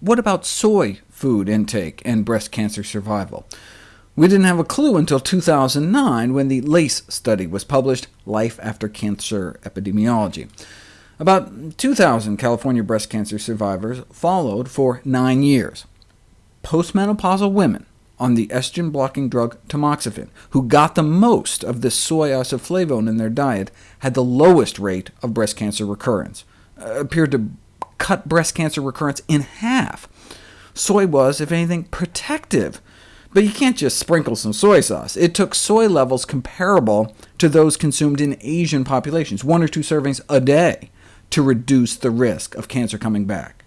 What about soy food intake and breast cancer survival? We didn't have a clue until 2009, when the LACE study was published, Life After Cancer Epidemiology. About 2,000 California breast cancer survivors followed for nine years. Postmenopausal women on the estrogen-blocking drug tamoxifen, who got the most of the soy isoflavone in their diet, had the lowest rate of breast cancer recurrence, uh, appeared to cut breast cancer recurrence in half. Soy was, if anything, protective. But you can't just sprinkle some soy sauce. It took soy levels comparable to those consumed in Asian populations, one or two servings a day, to reduce the risk of cancer coming back.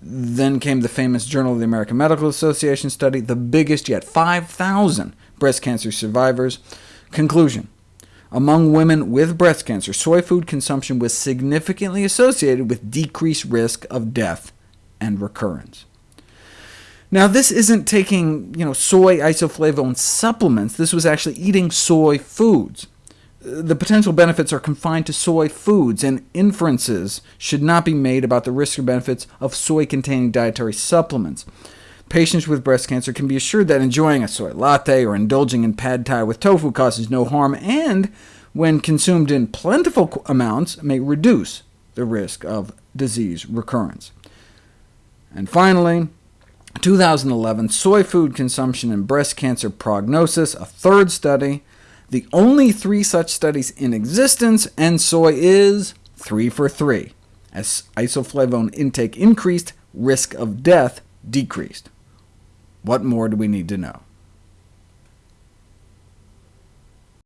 Then came the famous Journal of the American Medical Association study, the biggest yet, 5,000 breast cancer survivors. Conclusion. Among women with breast cancer, soy food consumption was significantly associated with decreased risk of death and recurrence. Now, this isn't taking you know, soy isoflavone supplements. This was actually eating soy foods. The potential benefits are confined to soy foods, and inferences should not be made about the risk or benefits of soy-containing dietary supplements. Patients with breast cancer can be assured that enjoying a soy latte or indulging in pad thai with tofu causes no harm, and when consumed in plentiful amounts, may reduce the risk of disease recurrence. And finally, 2011, Soy Food Consumption and Breast Cancer Prognosis, a third study, the only three such studies in existence, and soy is 3 for 3. As isoflavone intake increased, risk of death decreased. What more do we need to know?